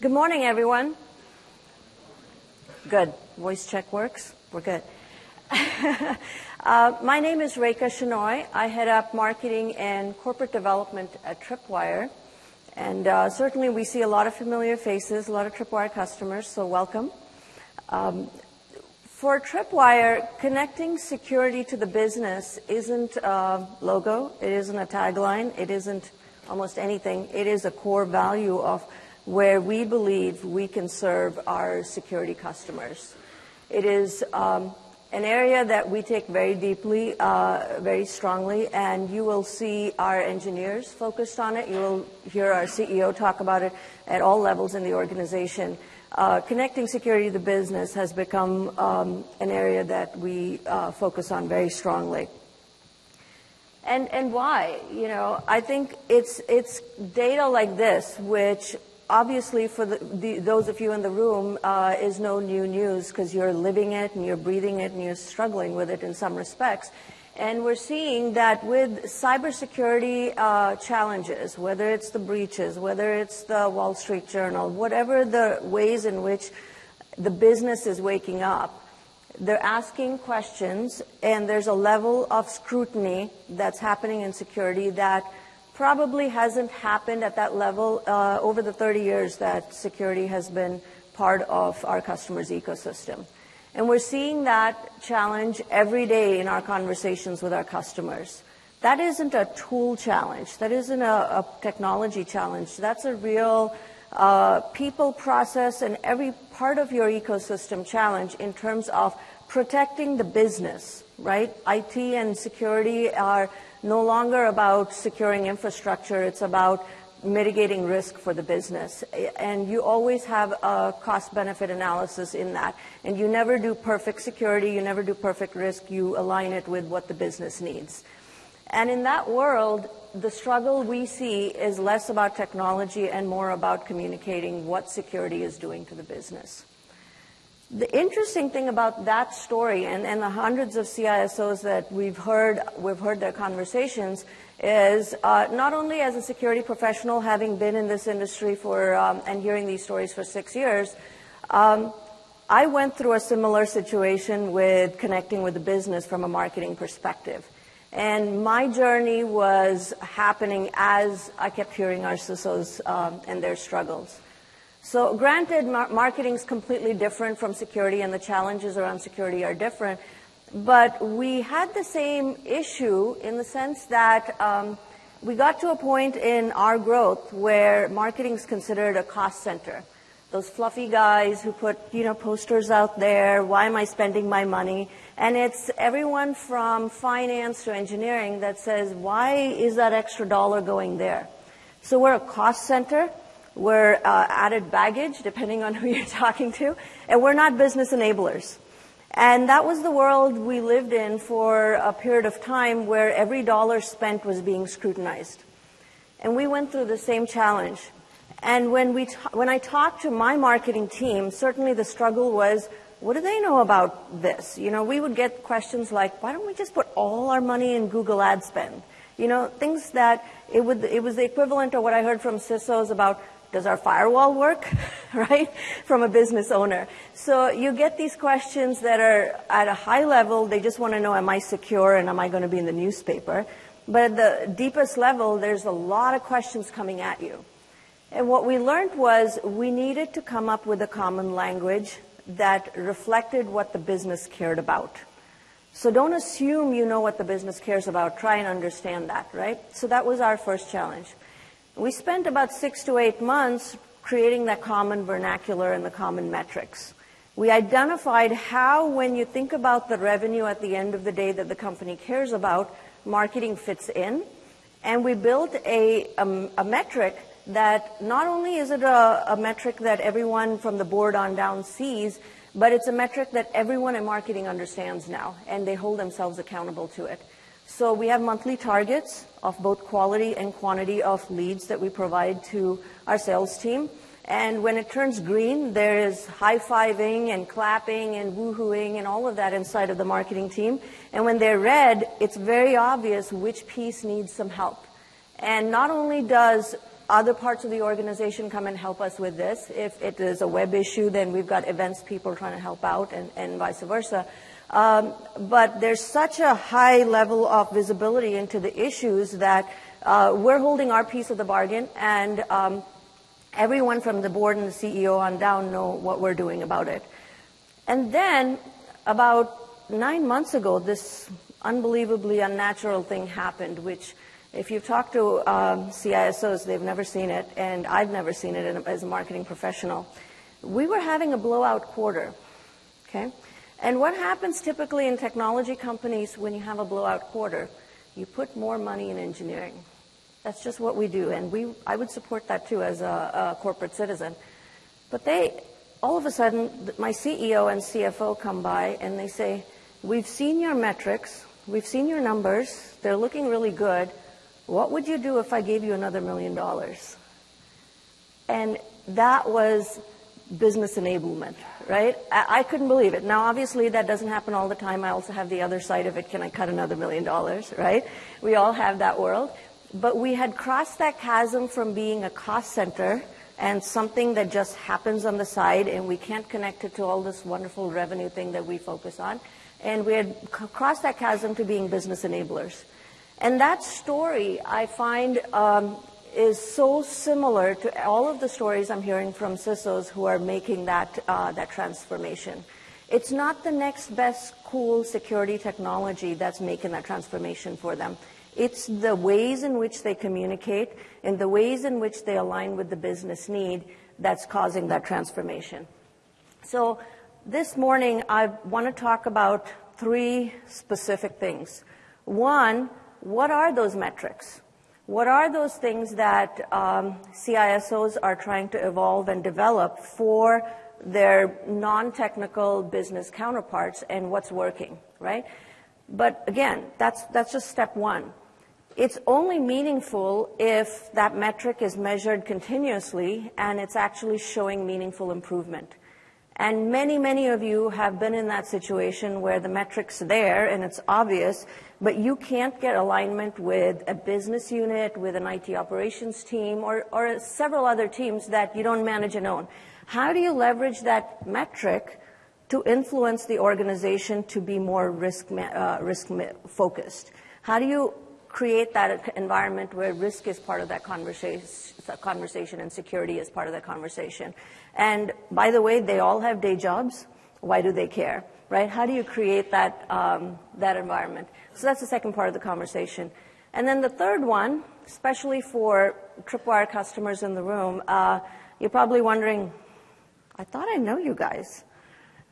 Good morning, everyone. Good. Voice check works? We're good. uh, my name is Rekha Shenoy. I head up marketing and corporate development at Tripwire. And uh, certainly we see a lot of familiar faces, a lot of Tripwire customers, so welcome. Um, for Tripwire, connecting security to the business isn't a logo, it isn't a tagline, it isn't almost anything. It is a core value of where we believe we can serve our security customers. It is um, an area that we take very deeply, uh, very strongly, and you will see our engineers focused on it. You will hear our CEO talk about it at all levels in the organization. Uh, connecting security to the business has become um, an area that we uh, focus on very strongly. And, and why? You know, I think it's, it's data like this, which obviously for the, the, those of you in the room uh, is no new news because you're living it and you're breathing it and you're struggling with it in some respects. And we're seeing that with cybersecurity uh, challenges, whether it's the breaches, whether it's the Wall Street Journal, whatever the ways in which the business is waking up, they're asking questions, and there's a level of scrutiny that's happening in security that probably hasn't happened at that level uh, over the 30 years that security has been part of our customers' ecosystem. And we're seeing that challenge every day in our conversations with our customers. That isn't a tool challenge. That isn't a, a technology challenge. That's a real uh, people, process, and every part of your ecosystem challenge in terms of protecting the business, right? IT and security are no longer about securing infrastructure. It's about mitigating risk for the business. And you always have a cost benefit analysis in that. And you never do perfect security, you never do perfect risk, you align it with what the business needs. And in that world, the struggle we see is less about technology and more about communicating what security is doing to the business. The interesting thing about that story and, and the hundreds of CISOs that we've heard, we've heard their conversations is uh, not only as a security professional, having been in this industry for um, and hearing these stories for six years, um, I went through a similar situation with connecting with the business from a marketing perspective. And my journey was happening as I kept hearing our CISOs um, and their struggles. So granted, mar- marketing is completely different from security and the challenges around security are different, but we had the same issue in the sense that um, we got to a point in our growth where marketing is considered a cost center. Those fluffy guys who put, you know, posters out there, why am I spending my money? And it's everyone from finance to engineering that says, why is that extra dollar going there? So we're a cost center. We're uh, added baggage, depending on who you're talking to. And we're not business enablers. And that was the world we lived in for a period of time where every dollar spent was being scrutinized. And we went through the same challenge. And when, we when I talked to my marketing team, certainly the struggle was, what do they know about this? You know, we would get questions like, why don't we just put all our money in Google ad spend? You know, things that it, would, it was the equivalent of what I heard from CISOs about does our firewall work? right? From a business owner. So you get these questions that are at a high level, they just want to know, am I secure and am I going to be in the newspaper? But at the deepest level, there's a lot of questions coming at you. And what we learned was we needed to come up with a common language that reflected what the business cared about. So don't assume you know what the business cares about. Try and understand that, right? So that was our first challenge. We spent about six to eight months creating that common vernacular and the common metrics. We identified how, when you think about the revenue at the end of the day that the company cares about, marketing fits in. And we built a, a, a metric that not only is it a, a metric that everyone from the board on down sees, but it's a metric that everyone in marketing understands now, and they hold themselves accountable to it. So we have monthly targets of both quality and quantity of leads that we provide to our sales team. And when it turns green, there is high-fiving and clapping and woohooing and all of that inside of the marketing team. And when they're red, it's very obvious which piece needs some help. And not only does other parts of the organization come and help us with this. If it is a web issue, then we've got events people trying to help out and, and vice versa. Um, but there's such a high level of visibility into the issues that uh, we're holding our piece of the bargain, and um, everyone from the board and the CEO on down know what we're doing about it. And then, about nine months ago, this unbelievably unnatural thing happened, which if you've talked to um, CISOs, they've never seen it, and I've never seen it as a marketing professional. We were having a blowout quarter, okay? And what happens typically in technology companies when you have a blowout quarter? You put more money in engineering. That's just what we do, and we, I would support that too as a, a corporate citizen. But they, all of a sudden, my CEO and CFO come by and they say, we've seen your metrics, we've seen your numbers, they're looking really good, what would you do if I gave you another million dollars? And that was business enablement, right? I, I, couldn't believe it. Now, obviously, that doesn't happen all the time. I also have the other side of it. Can I cut another million dollars, right? We all have that world. But we had crossed that chasm from being a cost center and something that just happens on the side and we can't connect it to all this wonderful revenue thing that we focus on. And we had crossed that chasm to being business enablers. And that story, I find, um, is so similar to all of the stories I'm hearing from CISOs who are making that, uh, that transformation. It's not the next best cool security technology that's making that transformation for them. It's the ways in which they communicate and the ways in which they align with the business need that's causing that transformation. So this morning, I want to talk about three specific things. One, what are those metrics? What are those things that um, CISOs are trying to evolve and develop for their non-technical business counterparts and what's working, right? But again, that's, that's just step one. It's only meaningful if that metric is measured continuously and it's actually showing meaningful improvement. And many, many of you have been in that situation where the metric's there and it's obvious, but you can't get alignment with a business unit, with an IT operations team, or, or several other teams that you don't manage and own. How do you leverage that metric to influence the organization to be more risk, uh, risk focused? How do you create that environment where risk is part of that conversation, conversation and security is part of that conversation. And by the way, they all have day jobs. Why do they care? Right? How do you create that, um, that environment? So that's the second part of the conversation. And then the third one, especially for Tripwire customers in the room, uh, you're probably wondering, I thought I know you guys.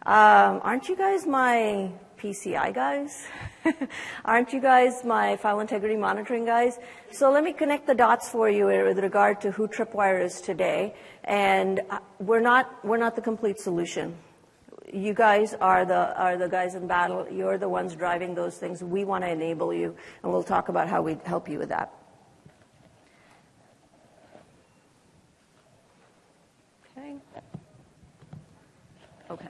Um, aren't you guys my PCI guys? Aren't you guys my file integrity monitoring guys? So let me connect the dots for you with regard to who Tripwire is today. And uh, we're not, we're not the complete solution. You guys are the, are the guys in battle. You're the ones driving those things. We want to enable you, and we'll talk about how we help you with that. Okay. Okay.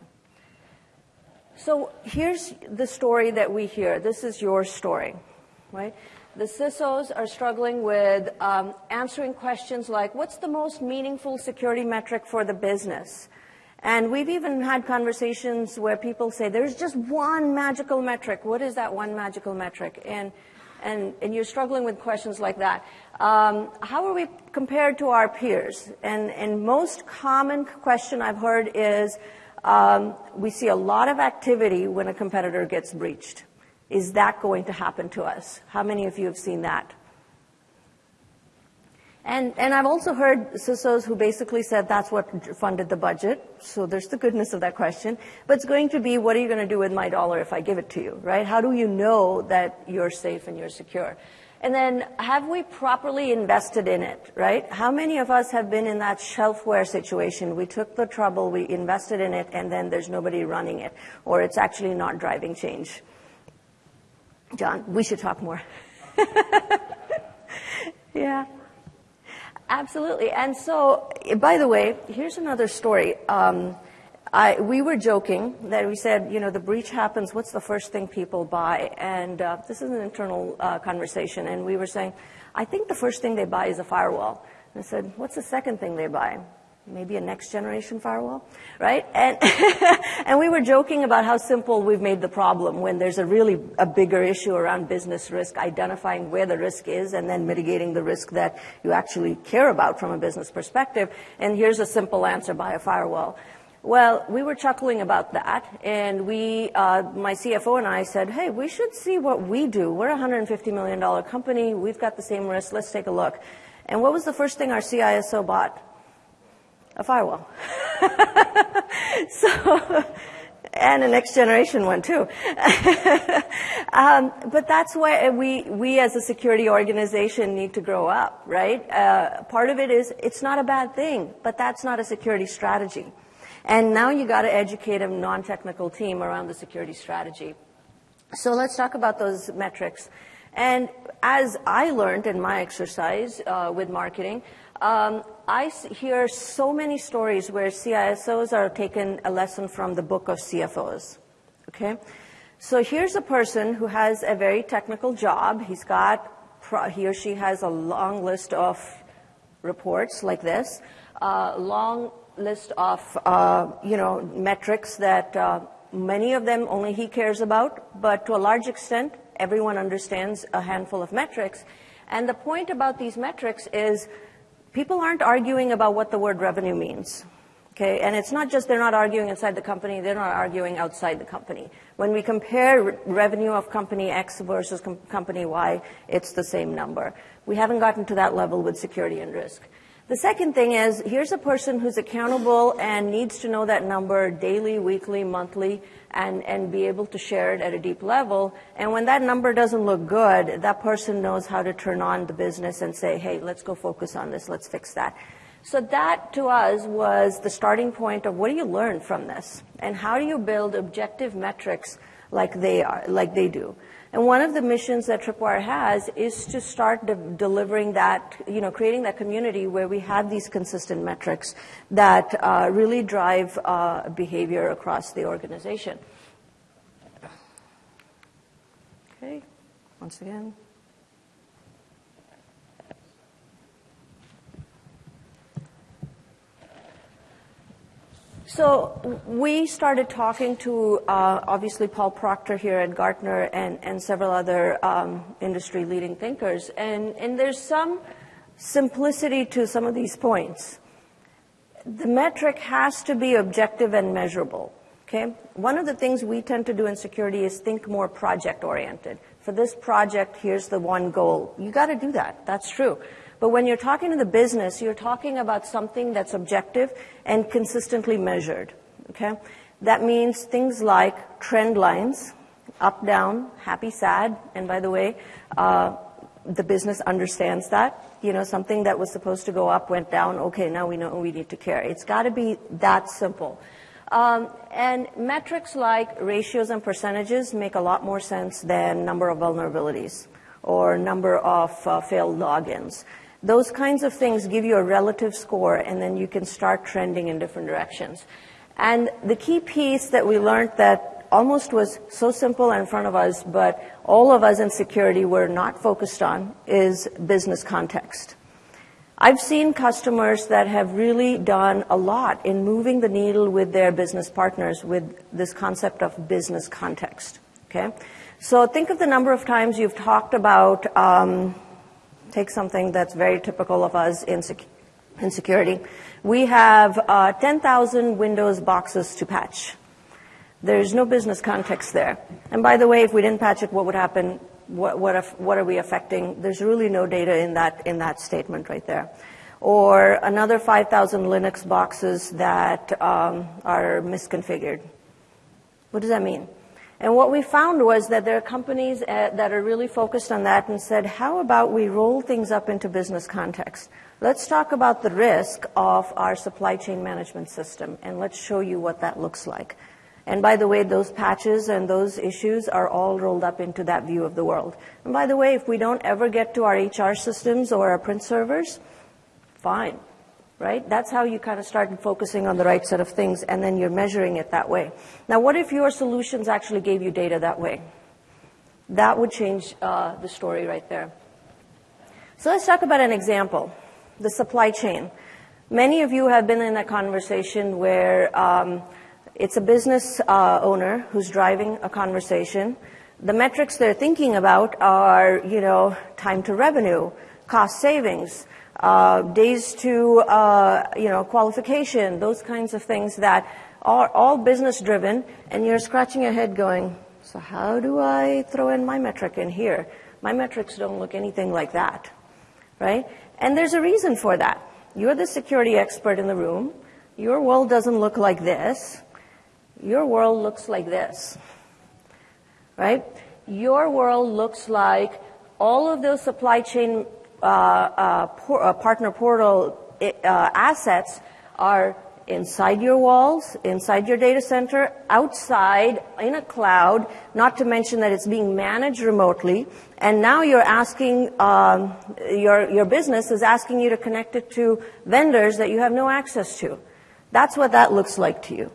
So here's the story that we hear. This is your story, right? The CISOs are struggling with um, answering questions like, what's the most meaningful security metric for the business? And we've even had conversations where people say, there's just one magical metric. What is that one magical metric? And, and, and you're struggling with questions like that. Um, how are we compared to our peers? And, and most common question I've heard is, um, we see a lot of activity when a competitor gets breached. Is that going to happen to us? How many of you have seen that? And, and I've also heard CISOs who basically said that's what funded the budget. So there's the goodness of that question. But it's going to be, what are you going to do with my dollar if I give it to you, right? How do you know that you're safe and you're secure? And then have we properly invested in it, right? How many of us have been in that shelfware situation? We took the trouble, we invested in it, and then there's nobody running it, or it's actually not driving change. John, we should talk more. yeah. Absolutely. And so, by the way, here's another story. Um, I, we were joking that we said, you know, the breach happens, what's the first thing people buy? And uh, this is an internal uh, conversation, and we were saying, I think the first thing they buy is a firewall. I said, what's the second thing they buy? Maybe a next generation firewall, right? And, and we were joking about how simple we've made the problem when there's a really a bigger issue around business risk, identifying where the risk is and then mitigating the risk that you actually care about from a business perspective. And here's a simple answer buy a firewall. Well, we were chuckling about that, and we, uh, my CFO and I said, hey, we should see what we do. We're a $150 million company. We've got the same risk. Let's take a look. And what was the first thing our CISO bought? A firewall. so, and a next generation one too. um, but that's why we, we as a security organization need to grow up, right? Uh, part of it is it's not a bad thing, but that's not a security strategy. And now you got to educate a non-technical team around the security strategy. So let's talk about those metrics. And as I learned in my exercise uh, with marketing, um, I hear so many stories where CISOs are taking a lesson from the book of CFOs. Okay? So here's a person who has a very technical job. He's got, he or she has a long list of reports like this, a uh, long list of, uh, you know, metrics that uh, many of them only he cares about, but to a large extent, everyone understands a handful of metrics. And the point about these metrics is people aren't arguing about what the word revenue means. Okay, and it's not just they're not arguing inside the company, they're not arguing outside the company. When we compare re- revenue of company X versus com- company Y, it's the same number. We haven't gotten to that level with security and risk. The second thing is here's a person who's accountable and needs to know that number daily, weekly, monthly, and, and be able to share it at a deep level. And when that number doesn't look good, that person knows how to turn on the business and say, hey, let's go focus on this, let's fix that. So that to us was the starting point of what do you learn from this? And how do you build objective metrics like they are, like they do? And one of the missions that Tripwire has is to start de- delivering that, you know, creating that community where we have these consistent metrics that uh, really drive uh, behavior across the organization. Okay, once again. So we started talking to uh, obviously Paul Proctor here at Gartner and, and several other um, industry leading thinkers, and, and there's some simplicity to some of these points. The metric has to be objective and measurable. Okay? One of the things we tend to do in security is think more project oriented. For this project, here's the one goal. You got to do that. That's true. But when you're talking to the business, you're talking about something that's objective and consistently measured. Okay? That means things like trend lines, up, down, happy, sad, and by the way, uh, the business understands that. You know, something that was supposed to go up went down. Okay, now we know we need to care. It's got to be that simple. Um, and metrics like ratios and percentages make a lot more sense than number of vulnerabilities or number of uh, failed logins. Those kinds of things give you a relative score, and then you can start trending in different directions. And the key piece that we learned that almost was so simple in front of us, but all of us in security were not focused on, is business context. I've seen customers that have really done a lot in moving the needle with their business partners with this concept of business context. Okay? So think of the number of times you've talked about um, take something that's very typical of us in, sec- in security. We have uh, 10,000 Windows boxes to patch. There's no business context there. And by the way, if we didn't patch it, what would happen? What, what, if, what are we affecting? There's really no data in that, in that statement right there. Or another 5,000 Linux boxes that um, are misconfigured. What does that mean? And what we found was that there are companies uh, that are really focused on that and said, how about we roll things up into business context? Let's talk about the risk of our supply chain management system and let's show you what that looks like. And by the way, those patches and those issues are all rolled up into that view of the world. And by the way, if we don't ever get to our HR systems or our print servers, fine right? That's how you kind of start focusing on the right set of things, and then you're measuring it that way. Now, what if your solutions actually gave you data that way? That would change uh, the story right there. So let's talk about an example. the supply chain. Many of you have been in a conversation where um, it's a business uh, owner who's driving a conversation. The metrics they're thinking about are, you know, time to revenue, cost savings, uh, days to, uh, you know, qualification, those kinds of things that are all business driven, and you're scratching your head going, so how do I throw in my metric in here? My metrics don't look anything like that, right? And there's a reason for that. You're the security expert in the room. Your world doesn't look like this. Your world looks like this, right? Your world looks like all of those supply chain uh, uh, uh, partner portal assets are inside your walls, inside your data center, outside, in a cloud, not to mention that it's being managed remotely. And now you're asking, um, your, your business is asking you to connect it to vendors that you have no access to. That's what that looks like to you.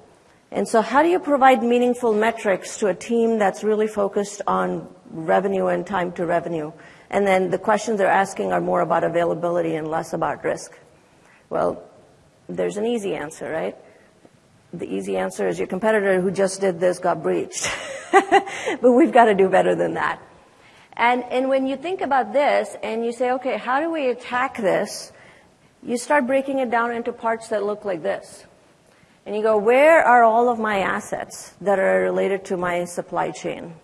And so how do you provide meaningful metrics to a team that's really focused on revenue and time to revenue? And then the questions they're asking are more about availability and less about risk. Well, there's an easy answer, right? The easy answer is your competitor who just did this got breached. but we've got to do better than that. And, and when you think about this and you say, okay, how do we attack this? You start breaking it down into parts that look like this. And you go, where are all of my assets that are related to my supply chain?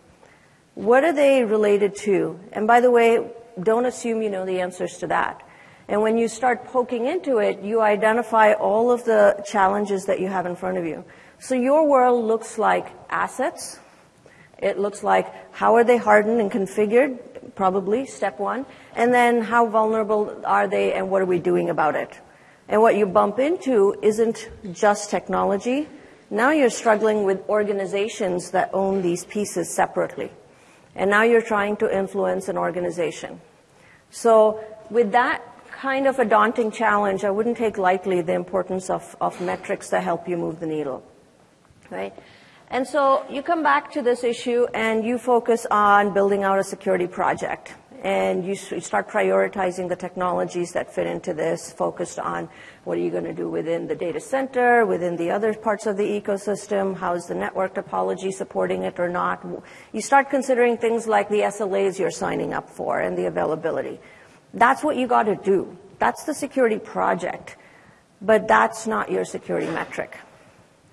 What are they related to? And by the way, don't assume you know the answers to that. And when you start poking into it, you identify all of the challenges that you have in front of you. So your world looks like assets. It looks like how are they hardened and configured? Probably step one. And then how vulnerable are they and what are we doing about it? And what you bump into isn't just technology. Now you're struggling with organizations that own these pieces separately. And now you're trying to influence an organization. So with that kind of a daunting challenge, I wouldn't take lightly the importance of, of metrics that help you move the needle. Right? And so you come back to this issue and you focus on building out a security project. And you start prioritizing the technologies that fit into this, focused on what are you going to do within the data center, within the other parts of the ecosystem, how is the network topology supporting it or not. You start considering things like the SLAs you're signing up for and the availability. That's what you got to do. That's the security project. But that's not your security metric.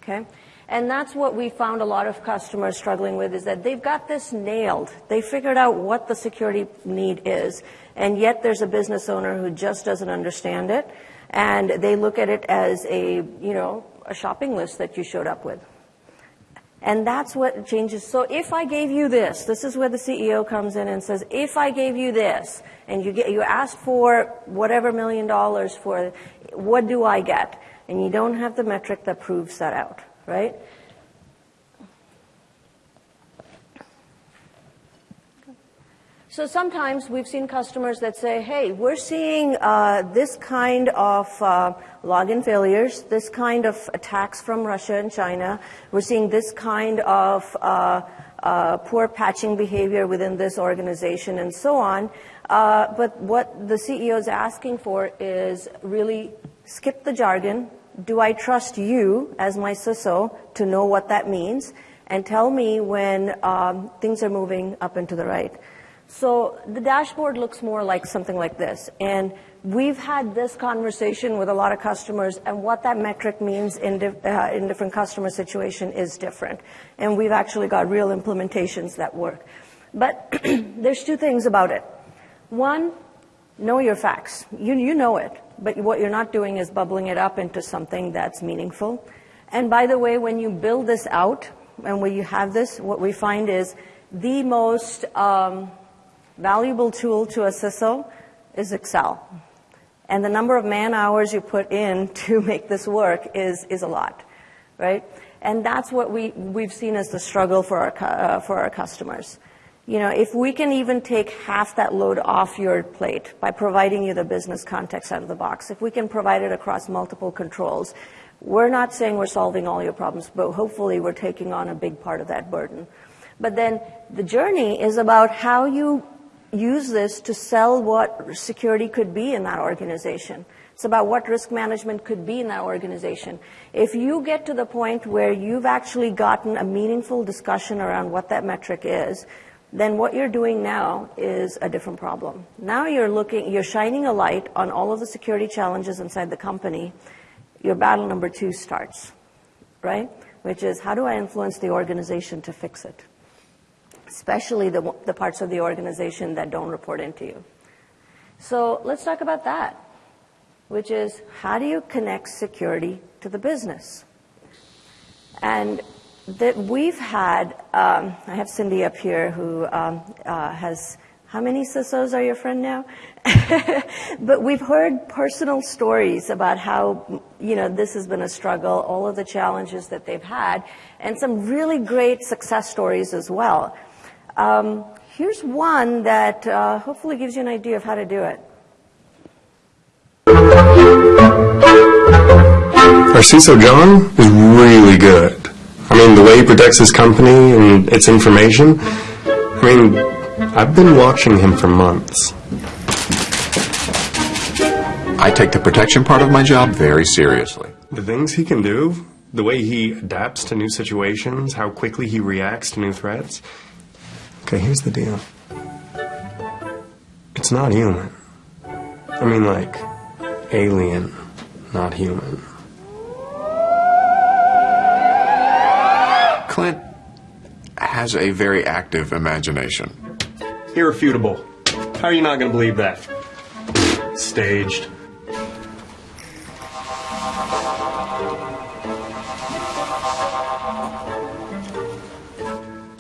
Okay? And that's what we found a lot of customers struggling with is that they've got this nailed. They figured out what the security need is, and yet there's a business owner who just doesn't understand it, and they look at it as a, you know, a shopping list that you showed up with. And that's what changes. So if I gave you this, this is where the CEO comes in and says, if I gave you this, and you get, you ask for whatever million dollars for, what do I get? And you don't have the metric that proves that out, right? So sometimes we've seen customers that say, hey, we're seeing uh, this kind of uh, login failures, this kind of attacks from Russia and China. We're seeing this kind of uh, uh poor patching behavior within this organization and so on. Uh, but what the CEO is asking for is really skip the jargon. Do I trust you as my CISO to know what that means? And tell me when um, things are moving up and to the right. So the dashboard looks more like something like this. And we've had this conversation with a lot of customers, and what that metric means in, di- uh, in different customer situation is different. And we've actually got real implementations that work. But there's two things about it. One, know your facts. You, you know it, but what you're not doing is bubbling it up into something that's meaningful. And by the way, when you build this out, and when you have this, what we find is the most um, valuable tool to a CISO is Excel. And the number of man hours you put in to make this work is, is a lot, right? And that's what we, we've seen as the struggle for our, uh, for our customers. You know, if we can even take half that load off your plate by providing you the business context out of the box, if we can provide it across multiple controls, we're not saying we're solving all your problems, but hopefully we're taking on a big part of that burden. But then the journey is about how you use this to sell what security could be in that organization. It's about what risk management could be in that organization. If you get to the point where you've actually gotten a meaningful discussion around what that metric is, then what you're doing now is a different problem. Now you're looking, you're shining a light on all of the security challenges inside the company. Your battle number two starts, right? Which is how do I influence the organization to fix it? Especially the, the parts of the organization that don't report into you. So let's talk about that which is how do you connect security to the business? And that we've had, um, I have Cindy up here who um, uh, has, how many CISOs are your friend now? but we've heard personal stories about how, you know, this has been a struggle, all of the challenges that they've had, and some really great success stories as well. Um, here's one that uh, hopefully gives you an idea of how to do it. Our CISO John is really good. I mean, the way he protects his company and its information, I mean, I've been watching him for months. I take the protection part of my job very seriously. The things he can do, the way he adapts to new situations, how quickly he reacts to new threats. Okay, here's the deal. It's not human. I mean, like, alien, not human. Clint has a very active imagination. Irrefutable. How are you not going to believe that? Staged.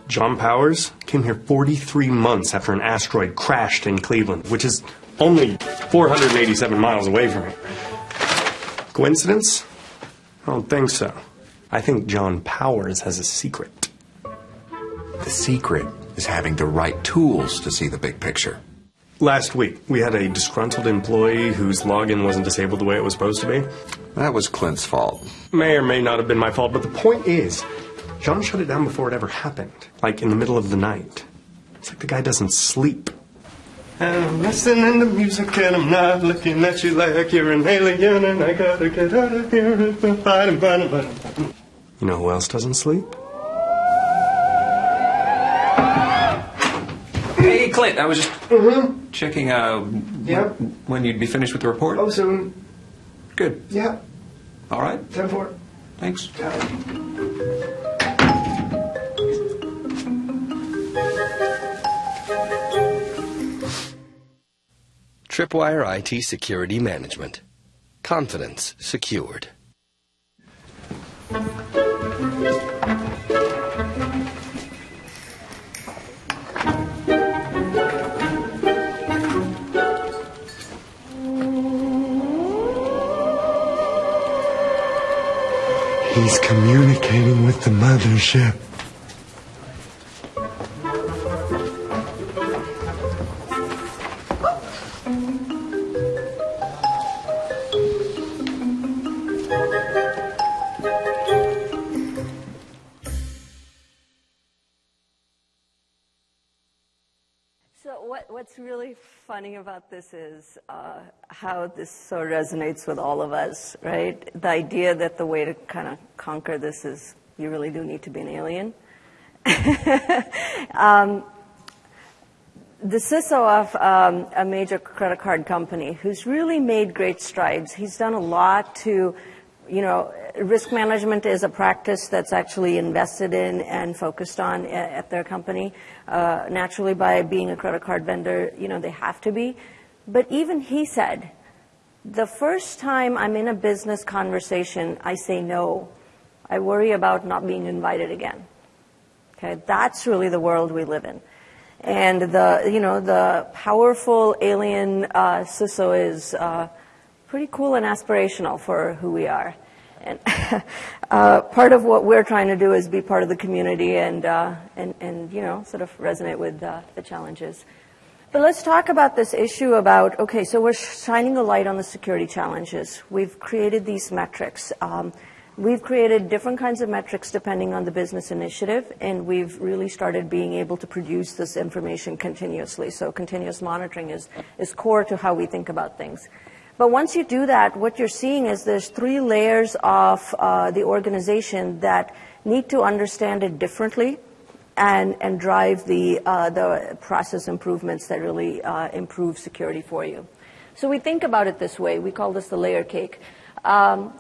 John Powers came here 43 months after an asteroid crashed in Cleveland, which is only 487 miles away from here. Coincidence? I don't think so. I think John Powers has a secret. The secret is having the right tools to see the big picture. Last week, we had a disgruntled employee whose login wasn't disabled the way it was supposed to be. That was Clint's fault. May or may not have been my fault, but the point is, John shut it down before it ever happened, like in the middle of the night. It's like the guy doesn't sleep. And I'm listening to music and I'm not looking at you like you're an alien and I gotta get out of here. Fighting, fighting, fighting. You know who else doesn't sleep? Hey, Clint, I was just Mm-hmm. checking uh, Yeah. when you'd be finished with the report. Oh, soon. Good. Yeah. All right. Ten four. Thanks. Tripwire IT Security Management. Confidence secured. He's communicating with the mothership. What, what's really funny about this is uh, how this so resonates with all of us, right? The idea that the way to kind of conquer this is you really do need to be an alien. um, the CISO of um, a major credit card company who's really made great strides. He's done a lot to, you know, risk management is a practice that's actually invested in and focused on at, their company. Uh, naturally, by being a credit card vendor, you know, they have to be. But even he said, the first time I'm in a business conversation, I say no. I worry about not being invited again. Okay, that's really the world we live in. And the, you know, the powerful alien uh, CISO is uh, pretty cool and aspirational for who we are. And uh, part of what we're trying to do is be part of the community and, uh, and, and you know, sort of resonate with uh, the challenges. But let's talk about this issue about, okay, so we're shining a light on the security challenges. We've created these metrics. Um, We've created different kinds of metrics depending on the business initiative, and we've really started being able to produce this information continuously. So continuous monitoring is, is core to how we think about things. But once you do that, what you're seeing is there's three layers of uh, the organization that need to understand it differently and, and drive the, uh, the process improvements that really uh, improve security for you. So we think about it this way. We call this the layer cake. Um,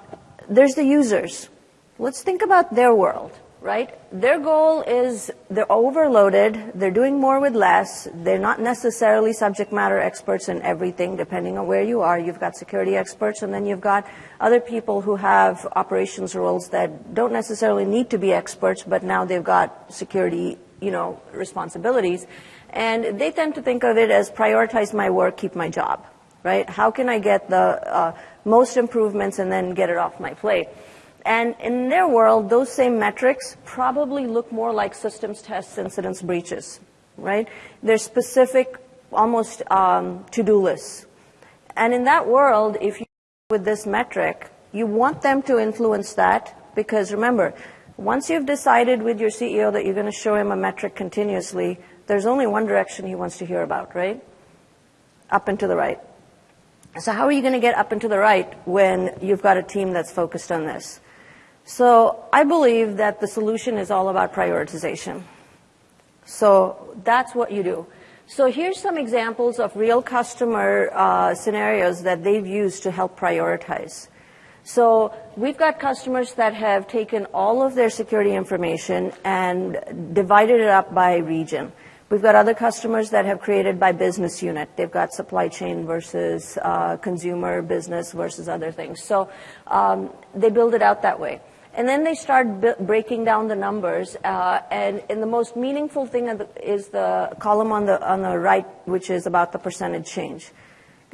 there's the users. Let's think about their world, right? Their goal is they're overloaded, they're doing more with less, they're not necessarily subject matter experts in everything, depending on where you are. You've got security experts, and then you've got other people who have operations roles that don't necessarily need to be experts, but now they've got security, you know, responsibilities. And they tend to think of it as prioritize my work, keep my job, right? How can I get the uh, most improvements and then get it off my plate? And in their world, those same metrics probably look more like systems tests, incidents, breaches, right? They're specific, almost um, to-do lists. And in that world, if you with this metric, you want them to influence that because remember, once you've decided with your CEO that you're going to show him a metric continuously, there's only one direction he wants to hear about, right? Up and to the right. So how are you going to get up and to the right when you've got a team that's focused on this? So I believe that the solution is all about prioritization. So that's what you do. So here's some examples of real customer uh, scenarios that they've used to help prioritize. So we've got customers that have taken all of their security information and divided it up by region. We've got other customers that have created by business unit. They've got supply chain versus uh, consumer business versus other things. So um, they build it out that way. And then they start b- breaking down the numbers, uh, and, and, the most meaningful thing is the column on the on the right, which is about the percentage change.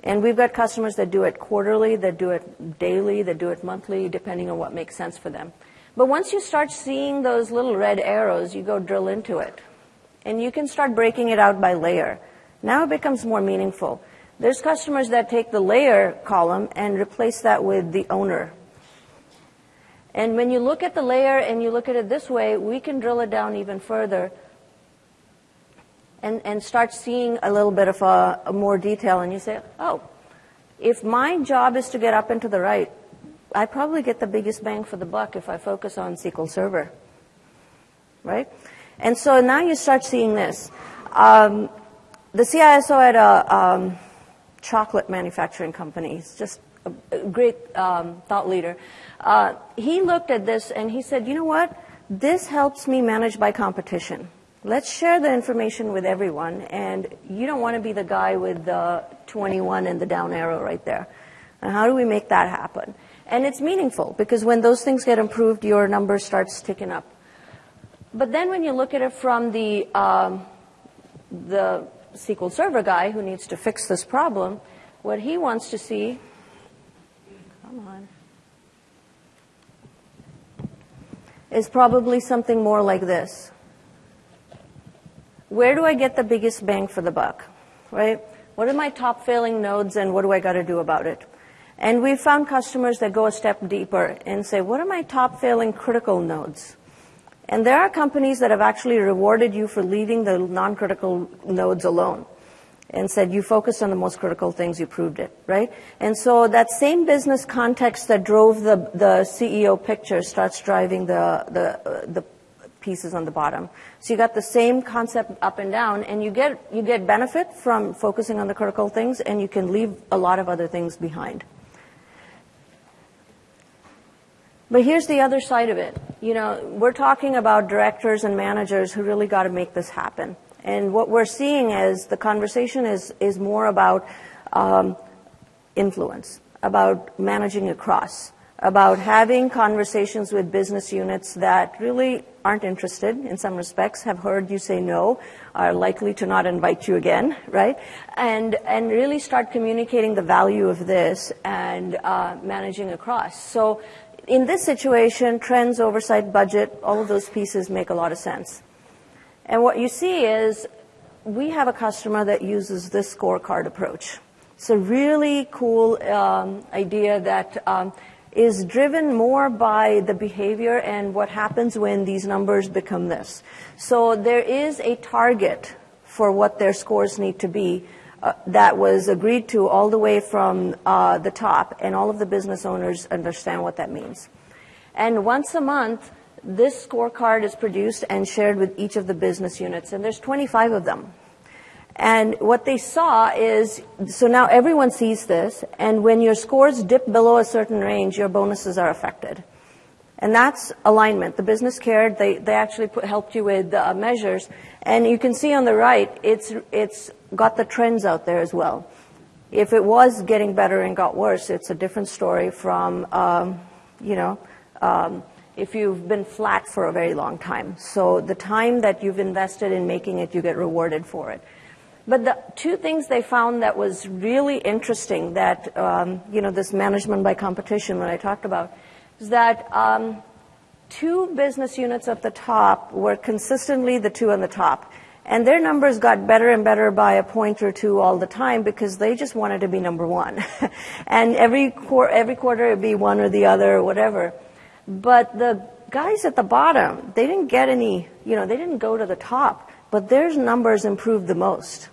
And we've got customers that do it quarterly, that do it daily, that do it monthly, depending on what makes sense for them. But once you start seeing those little red arrows, you go drill into it, and you can start breaking it out by layer. Now it becomes more meaningful. There's customers that take the layer column and replace that with the owner and when you look at the layer and you look at it this way, we can drill it down even further and, and start seeing a little bit of a, a more detail. And you say, oh, if my job is to get up and to the right, I probably get the biggest bang for the buck if I focus on SQL Server. Right? And so now you start seeing this. Um, the CISO at a um, chocolate manufacturing company, he's just a, great um, thought leader, uh, he looked at this and he said, you know what? This helps me manage by competition. Let's share the information with everyone, and you don't want to be the guy with the 21 and the down arrow right there. And how do we make that happen? And it's meaningful because when those things get improved, your number starts ticking up. But then when you look at it from the um, the SQL Server guy who needs to fix this problem, what he wants to see, come on, is probably something more like this. Where do I get the biggest bang for the buck? Right? What are my top failing nodes and what do I got to do about it? And we've found customers that go a step deeper and say, what are my top failing critical nodes? And there are companies that have actually rewarded you for leaving the non-critical nodes alone and said, you focused on the most critical things, you proved it, right? And so that same business context that drove the, the CEO picture starts driving the, the, uh, the pieces on the bottom. So you got the same concept up and down, and you get, you get benefit from focusing on the critical things, and you can leave a lot of other things behind. But here's the other side of it. You know, we're talking about directors and managers who really got to make this happen. And what we're seeing is the conversation is, is more about um, influence, about managing across, about having conversations with business units that really aren't interested in some respects, have heard you say no, are likely to not invite you again, right? And, and really start communicating the value of this and uh, managing across. So in this situation, trends, oversight, budget, all of those pieces make a lot of sense. And what you see is we have a customer that uses this scorecard approach. It's a really cool um, idea that um, is driven more by the behavior and what happens when these numbers become this. So there is a target for what their scores need to be uh, that was agreed to all the way from uh, the top, and all of the business owners understand what that means. And once a month, this scorecard is produced and shared with each of the business units, and there's 25 of them. And what they saw is, so now everyone sees this, and when your scores dip below a certain range, your bonuses are affected. And that's alignment. The business cared. They, they actually put, helped you with uh, measures. And you can see on the right, it's, it's got the trends out there as well. If it was getting better and got worse, it's a different story from, um, you know, um, if you've been flat for a very long time. So the time that you've invested in making it, you get rewarded for it. But the two things they found that was really interesting that, um, you know, this management by competition that I talked about, is that um, two business units at the top were consistently the two on the top. And their numbers got better and better by a point or two all the time because they just wanted to be number one. and every, qu- every quarter it'd be one or the other or whatever. But the guys at the bottom, they didn't get any, you know, they didn't go to the top, but their numbers improved the most.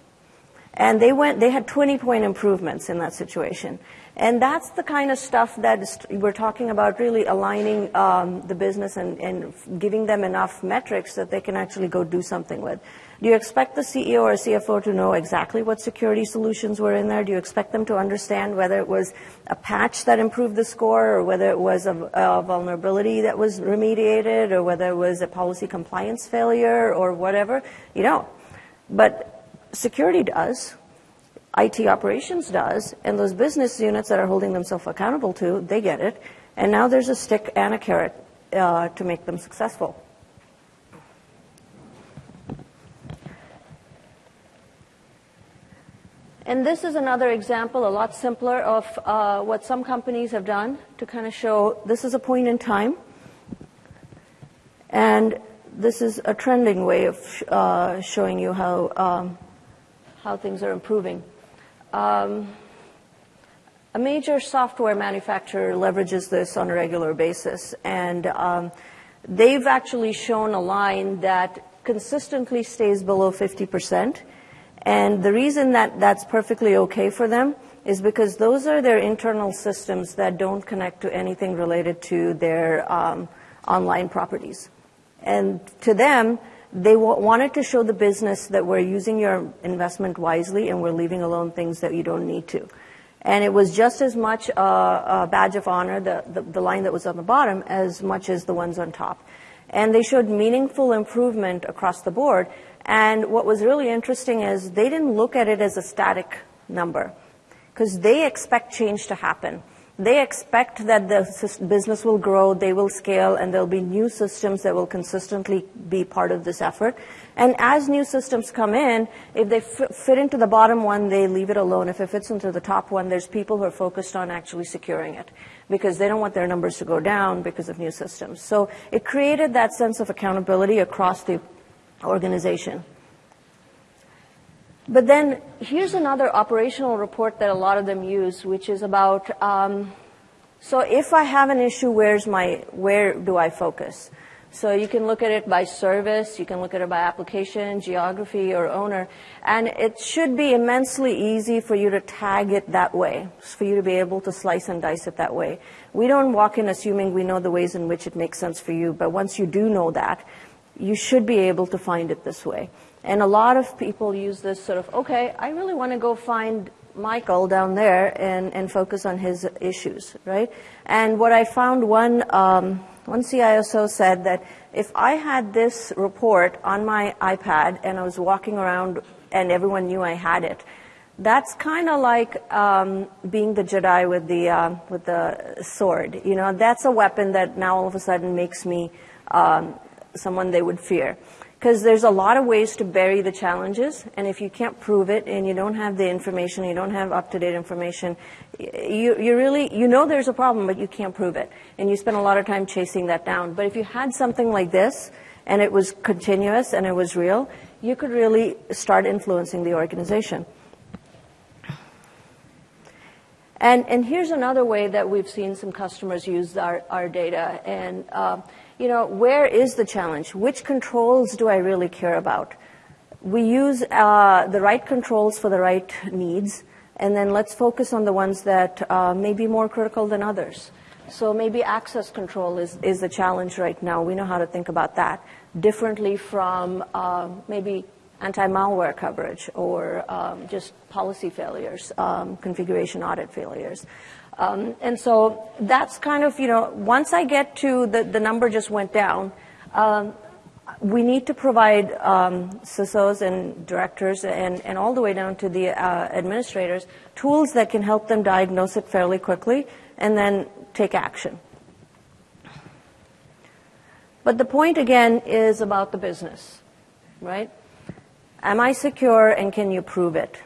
And they went, they had 20 point improvements in that situation. And that's the kind of stuff that we're talking about really aligning um, the business and, and giving them enough metrics that they can actually go do something with. Do you expect the CEO or CFO to know exactly what security solutions were in there? Do you expect them to understand whether it was a patch that improved the score or whether it was a, a vulnerability that was remediated or whether it was a policy compliance failure or whatever? You don't. But security does, IT operations does, and those business units that are holding themselves accountable to, they get it. And now there's a stick and a carrot uh, to make them successful. And this is another example, a lot simpler, of uh, what some companies have done to kind of show this is a point in time. And this is a trending way of uh, showing you how um, how things are improving. Um, a major software manufacturer leverages this on a regular basis, and um, they've actually shown a line that consistently stays below 50%. And the reason that that's perfectly okay for them is because those are their internal systems that don't connect to anything related to their um, online properties. And to them, they wanted to show the business that we're using your investment wisely and we're leaving alone things that you don't need to. And it was just as much a, badge of honor, the, the, the line that was on the bottom, as much as the ones on top. And they showed meaningful improvement across the board. And what was really interesting is they didn't look at it as a static number because they expect change to happen. They expect that the business will grow, they will scale, and there'll be new systems that will consistently be part of this effort. And as new systems come in, if they fit into the bottom one, they leave it alone. If it fits into the top one, there's people who are focused on actually securing it because they don't want their numbers to go down because of new systems. So it created that sense of accountability across the organization. But then here's another operational report that a lot of them use, which is about, um, so if I have an issue, where's my, where do I focus? So you can look at it by service, you can look at it by application, geography, or owner, and it should be immensely easy for you to tag it that way, for you to be able to slice and dice it that way. We don't walk in assuming we know the ways in which it makes sense for you, but once you do know that, you should be able to find it this way. And a lot of people use this sort of, okay, I really want to go find Michael down there and, and focus on his issues, right? And what I found one, um, one CISO said that if I had this report on my iPad and I was walking around and everyone knew I had it, that's kind of like um, being the Jedi with the uh, with the sword. You know, that's a weapon that now all of a sudden makes me um, someone they would fear because there's a lot of ways to bury the challenges and if you can't prove it and you don't have the information you don't have up-to-date information you, you really you know there's a problem but you can't prove it. And you spend a lot of time chasing that down. But if you had something like this and it was continuous and it was real you could really start influencing the organization. And, and here's another way that we've seen some customers use our, our data. And, uh, you know, where is the challenge? Which controls do I really care about? We use uh, the right controls for the right needs, and then let's focus on the ones that uh, may be more critical than others. So maybe access control is, is the challenge right now. We know how to think about that differently from uh, maybe anti-malware coverage or um, just policy failures, um, configuration audit failures. Um, and so that's kind of, you know, once I get to the, the number just went down, um, we need to provide um, CISOs and directors and, and all the way down to the uh, administrators tools that can help them diagnose it fairly quickly and then take action. But the point again is about the business, right? Am I secure and can you prove it?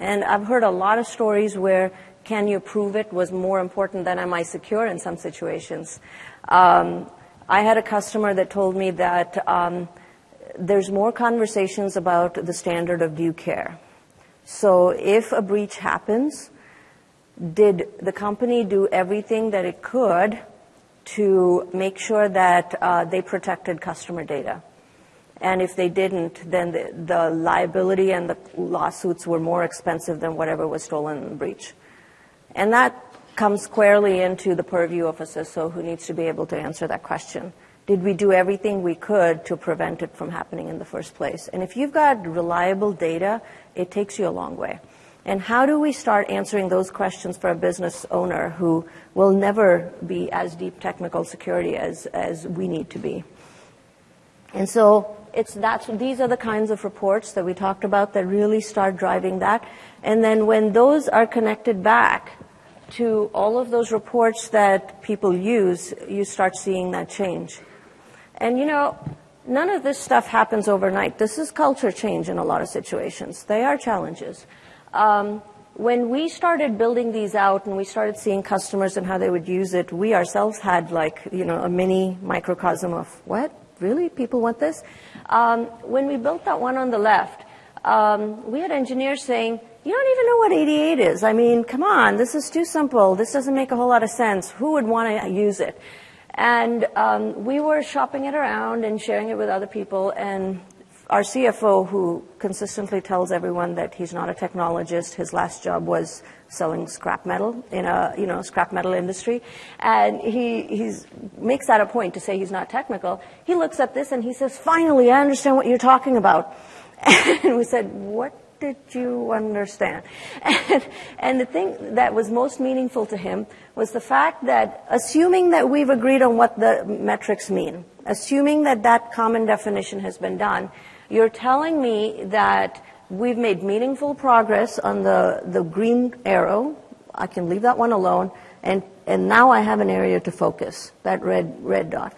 And I've heard a lot of stories where can you prove it was more important than am I secure in some situations. Um, I had a customer that told me that um, there's more conversations about the standard of due care. So if a breach happens, did the company do everything that it could to make sure that uh, they protected customer data? And if they didn't, then the, the, liability and the lawsuits were more expensive than whatever was stolen in the breach. And that comes squarely into the purview of a CISO who needs to be able to answer that question. Did we do everything we could to prevent it from happening in the first place? And if you've got reliable data, it takes you a long way. And how do we start answering those questions for a business owner who will never be as deep technical security as, as we need to be? And so it's that's, these are the kinds of reports that we talked about that really start driving that. And then when those are connected back to all of those reports that people use, you start seeing that change. And you know, none of this stuff happens overnight. This is culture change in a lot of situations. They are challenges. Um, when we started building these out and we started seeing customers and how they would use it, we ourselves had like, you know, a mini microcosm of what? Really? People want this? Um, when we built that one on the left, um, we had engineers saying, you don't even know what 88 is. I mean, come on, this is too simple. This doesn't make a whole lot of sense. Who would want to use it? And um, we were shopping it around and sharing it with other people. And our CFO, who consistently tells everyone that he's not a technologist, his last job was selling scrap metal in a you know scrap metal industry, and he he's, makes that a point to say he's not technical. He looks at this and he says, "Finally, I understand what you're talking about." And we said, "What did you understand? And, and, the thing that was most meaningful to him was the fact that assuming that we've agreed on what the metrics mean, assuming that that common definition has been done, you're telling me that we've made meaningful progress on the, the green arrow. I can leave that one alone. And, and now I have an area to focus, that red, red dot.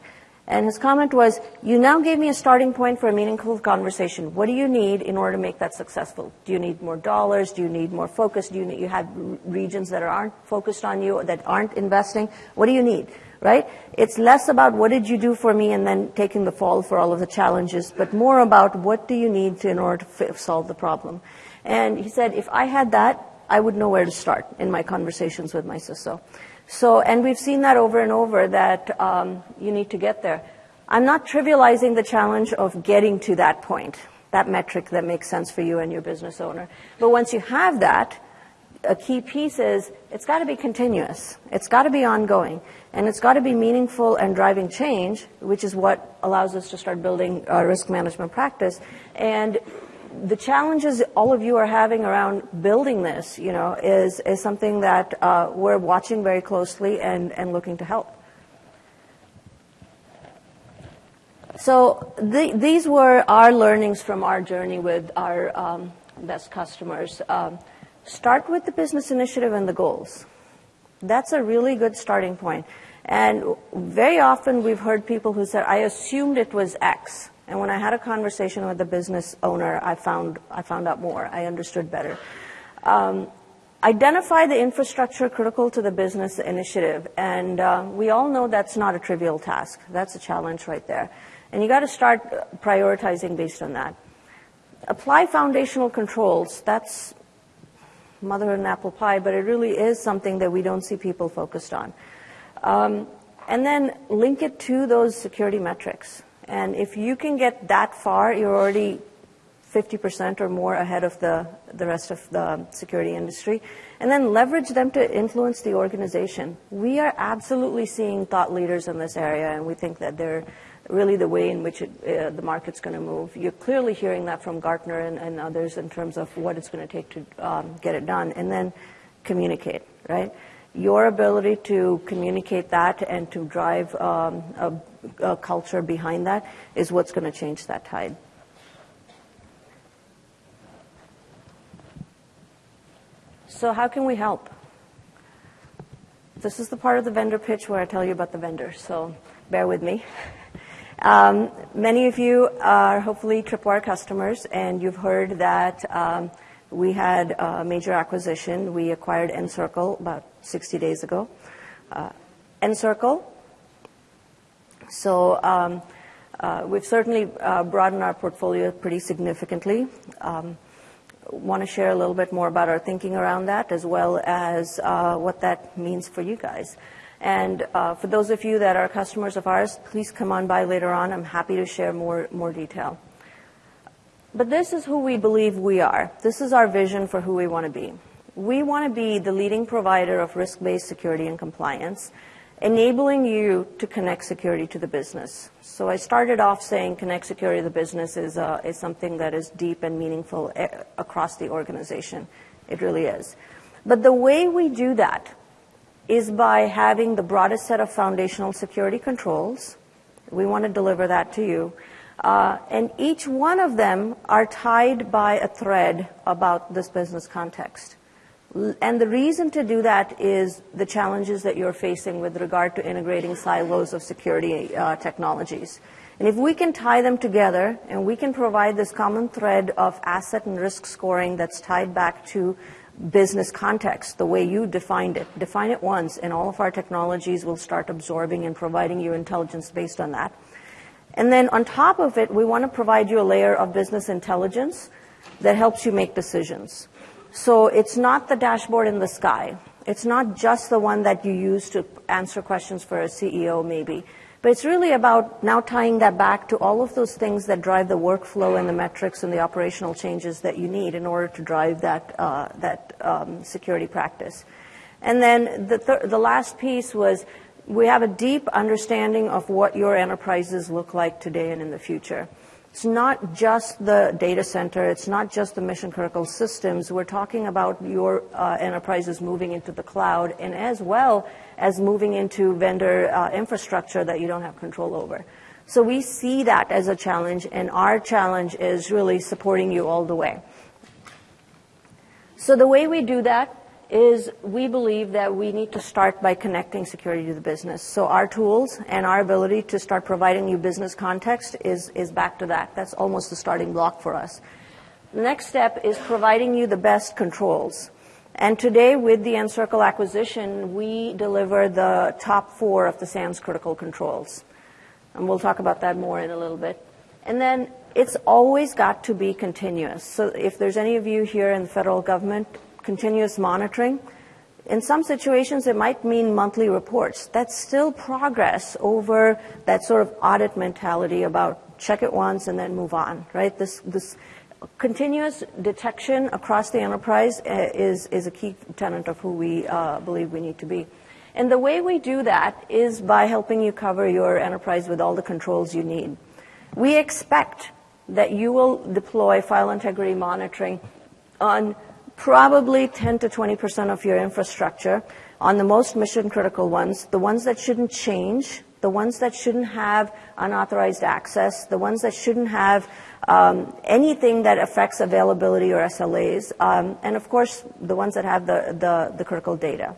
And his comment was, you now gave me a starting point for a meaningful conversation. What do you need in order to make that successful? Do you need more dollars? Do you need more focus? Do you, need, you have regions that aren't focused on you, or that aren't investing? What do you need? Right? It's less about what did you do for me and then taking the fall for all of the challenges, but more about what do you need to, in order to solve the problem. And he said, if I had that, I would know where to start in my conversations with my CISO. So, and we've seen that over and over that um, you need to get there. I'm not trivializing the challenge of getting to that point, that metric that makes sense for you and your business owner. But once you have that, a key piece is it's got to be continuous. It's got to be ongoing. And it's got to be meaningful and driving change, which is what allows us to start building risk management practice. And the challenges all of you are having around building this, you know, is, is something that uh, we're watching very closely and, and looking to help. So the, these were our learnings from our journey with our um, best customers. Um, start with the business initiative and the goals. That's a really good starting point. And very often we've heard people who said, I assumed it was X. And when I had a conversation with the business owner, I found, I found out more. I understood better. Um, identify the infrastructure critical to the business initiative. And uh, we all know that's not a trivial task. That's a challenge right there. And you got to start prioritizing based on that. Apply foundational controls. That's motherhood and apple pie, but it really is something that we don't see people focused on. Um, and then link it to those security metrics. And if you can get that far, you're already 50% or more ahead of the, the rest of the security industry. And then leverage them to influence the organization. We are absolutely seeing thought leaders in this area, and we think that they're really the way in which it, uh, the market's going to move. You're clearly hearing that from Gartner and, and others in terms of what it's going to take to um, get it done. And then communicate, right? Your ability to communicate that and to drive um, a, a culture behind that is what's going to change that tide. So, how can we help? This is the part of the vendor pitch where I tell you about the vendor, so bear with me. Um, many of you are hopefully Tripwire customers, and you've heard that um, we had a major acquisition. We acquired nCircle about 60 days ago. Uh, nCircle, so um, uh, we've certainly uh, broadened our portfolio pretty significantly. Um, want to share a little bit more about our thinking around that as well as what that means for you guys. And for those of you that are customers of ours, please come on by later on. I'm happy to share more, more detail. But this is who we believe we are. This is our vision for who we want to be. We want to be the leading provider of risk-based security and compliance, enabling you to connect security to the business. So I started off saying connect security to the business is, uh, is something that is deep and meaningful eh, across the organization. It really is. But the way we do that is by having the broadest set of foundational security controls. We want to deliver that to you. Uh, and each one of them are tied by a thread about this business context. And the reason to do that is the challenges that you're facing with regard to integrating silos of security uh, technologies. And if we can tie them together and we can provide this common thread of asset and risk scoring that's tied back to business context, the way you defined it. Define it once, and all of our technologies will start absorbing and providing you intelligence based on that. And then on top of it, we want to provide you a layer of business intelligence that helps you make decisions. So it's not the dashboard in the sky. It's not just the one that you use to answer questions for a CEO, maybe. But it's really about now tying that back to all of those things that drive the workflow and the metrics and the operational changes that you need in order to drive that, uh, that um, security practice. And then the, th- the last piece was we have a deep understanding of what your enterprises look like today and in the future. It's not just the data center, it's not just the mission critical systems. We're talking about your uh, enterprises moving into the cloud and as well as moving into vendor uh, infrastructure that you don't have control over. So we see that as a challenge, and our challenge is really supporting you all the way. So the way we do that is we believe that we need to start by connecting security to the business. So our tools and our ability to start providing you business context is, is back to that. That's almost the starting block for us. The next step is providing you the best controls. And today, with the nCircle acquisition, we deliver the top four of the SANS critical controls. And we'll talk about that more in a little bit. And then it's always got to be continuous. So if there's any of you here in the federal government, continuous monitoring. In some situations, it might mean monthly reports. That's still progress over that sort of audit mentality about check it once and then move on, right? This, this continuous detection across the enterprise uh, is, is a key tenet of who we uh, believe we need to be. And the way we do that is by helping you cover your enterprise with all the controls you need. We expect that you will deploy file integrity monitoring on probably 10 to 20 percent of your infrastructure on the most mission critical ones, the ones that shouldn't change, the ones that shouldn't have unauthorized access, the ones that shouldn't have um, anything that affects availability or SLAs, um, and of course the ones that have the, the, the critical data.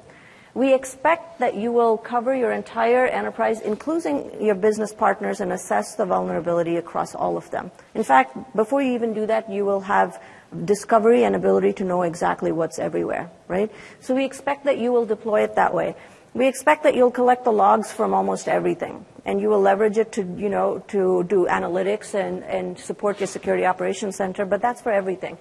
We expect that you will cover your entire enterprise, including your business partners, and assess the vulnerability across all of them. In fact, before you even do that, you will have discovery and ability to know exactly what's everywhere, right? So we expect that you will deploy it that way. We expect that you'll collect the logs from almost everything, and you will leverage it to, you know, to do analytics and, and support your security operations center, but that's for everything.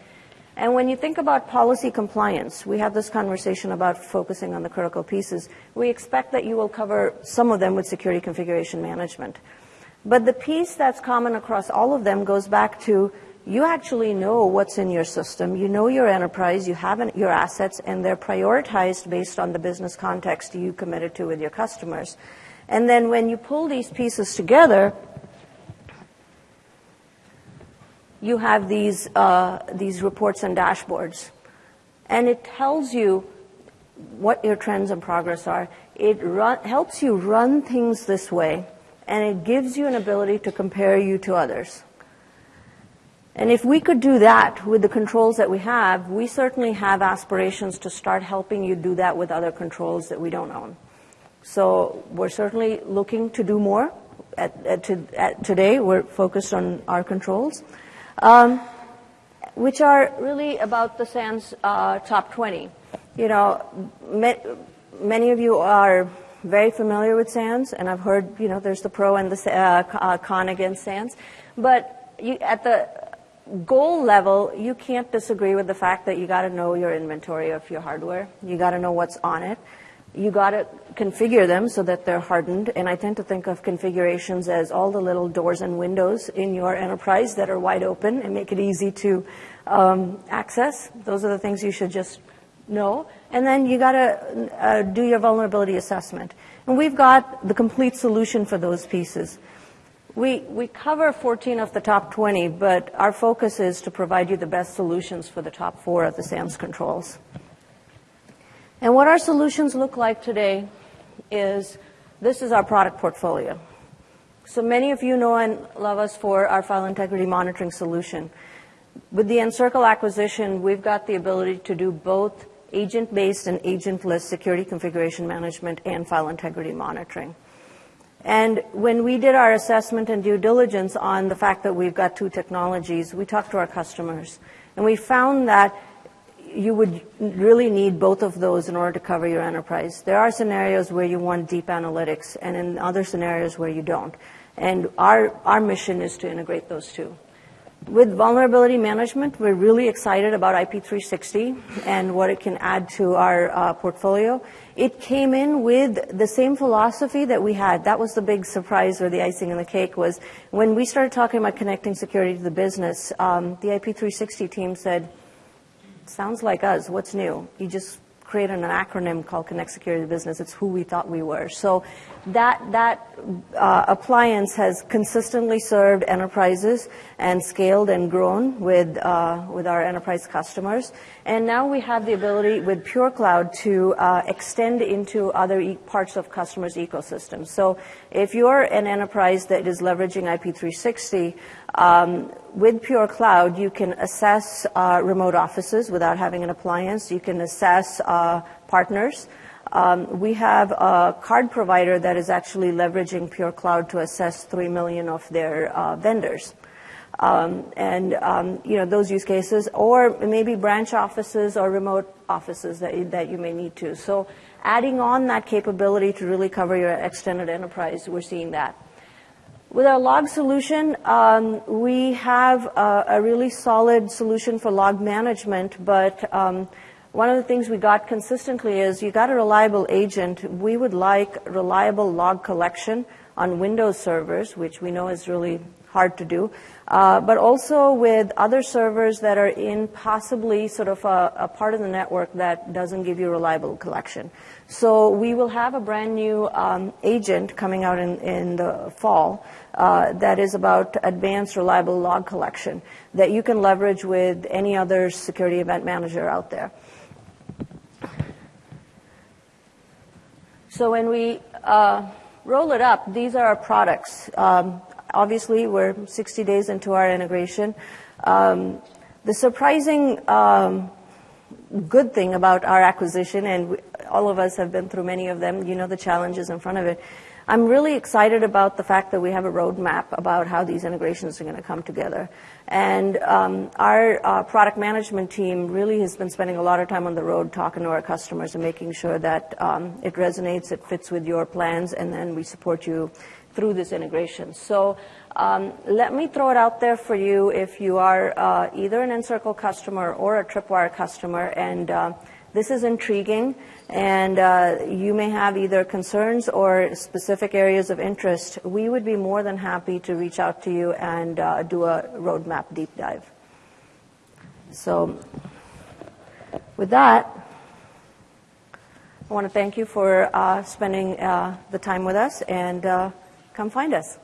And when you think about policy compliance, we have this conversation about focusing on the critical pieces. We expect that you will cover some of them with security configuration management. But the piece that's common across all of them goes back to you actually know what's in your system, you know your enterprise, you have your assets, and they're prioritized based on the business context you committed to with your customers. And then when you pull these pieces together, you have these, uh, these reports and dashboards. And it tells you what your trends and progress are. It run, helps you run things this way, and it gives you an ability to compare you to others. And if we could do that with the controls that we have, we certainly have aspirations to start helping you do that with other controls that we don't own. So we're certainly looking to do more. Today, we're focused on our controls um, which are really about the SANS uh, top 20. You know, many of you are very familiar with SANS, and I've heard, you know, there's the pro and the uh, uh, con against SANS. At the goal level, you can't disagree with the fact that you got to know your inventory of your hardware. You got to know what's on it you got to configure them so that they're hardened. And I tend to think of configurations as all the little doors and windows in your enterprise that are wide open and make it easy to um, access. Those are the things you should just know. And then you got to uh, do your vulnerability assessment. And we've got the complete solution for those pieces. We, we cover 14 of the top 20, but our focus is to provide you the best solutions for the top four of the SANS controls. And what our solutions look like today is this is our product portfolio. So many of you know and love us for our file integrity monitoring solution. With the nCircle acquisition, we've got the ability to do both agent-based and agentless security configuration management and file integrity monitoring. And when we did our assessment and due diligence on the fact that we've got two technologies, we talked to our customers. And we found that you would really need both of those in order to cover your enterprise. There are scenarios where you want deep analytics, and in other scenarios where you don't. And our, our mission is to integrate those two. With vulnerability management, we're really excited about IP360 and what it can add to our uh, portfolio. It came in with the same philosophy that we had. That was the big surprise or the icing on the cake was when we started talking about connecting security to the business, um, the IP360 team said, sounds like us. What's new? You just created an acronym called Connect Security Business. It's who we thought we were. So that that uh, appliance has consistently served enterprises and scaled and grown with uh, with our enterprise customers. And now we have the ability with Pure Cloud to uh, extend into other e- parts of customers' ecosystems. So if you're an enterprise that is leveraging IP360, um, with Pure Cloud, you can assess uh, remote offices without having an appliance. You can assess uh, partners. Um, we have a card provider that is actually leveraging Pure Cloud to assess 3 million of their uh, vendors. Um, and um, you know those use cases, or maybe branch offices or remote offices that, that you may need to. So adding on that capability to really cover your extended enterprise, we're seeing that. With our log solution, um, we have a, a, really solid solution for log management, but um, one of the things we got consistently is you got a reliable agent. We would like reliable log collection on Windows servers, which we know is really hard to do, uh, but also with other servers that are in possibly sort of a, a, part of the network that doesn't give you reliable collection. So we will have a brand new um, agent coming out in, in the fall uh, that is about advanced reliable log collection that you can leverage with any other security event manager out there. So when we uh, roll it up, these are our products. Um, obviously, we're 60 days into our integration. Um, the surprising um, good thing about our acquisition, and we, all of us have been through many of them, you know the challenges in front of it. I'm really excited about the fact that we have a roadmap about how these integrations are going to come together. And um, our uh, product management team really has been spending a lot of time on the road talking to our customers and making sure that um, it resonates, it fits with your plans, and then we support you through this integration. So um, let me throw it out there for you if you are uh, either an nCircle customer or a Tripwire customer, and uh, this is intriguing, and uh, you may have either concerns or specific areas of interest. We would be more than happy to reach out to you and uh, do a roadmap deep dive. So, with that, I want to thank you for uh, spending uh, the time with us and come find us.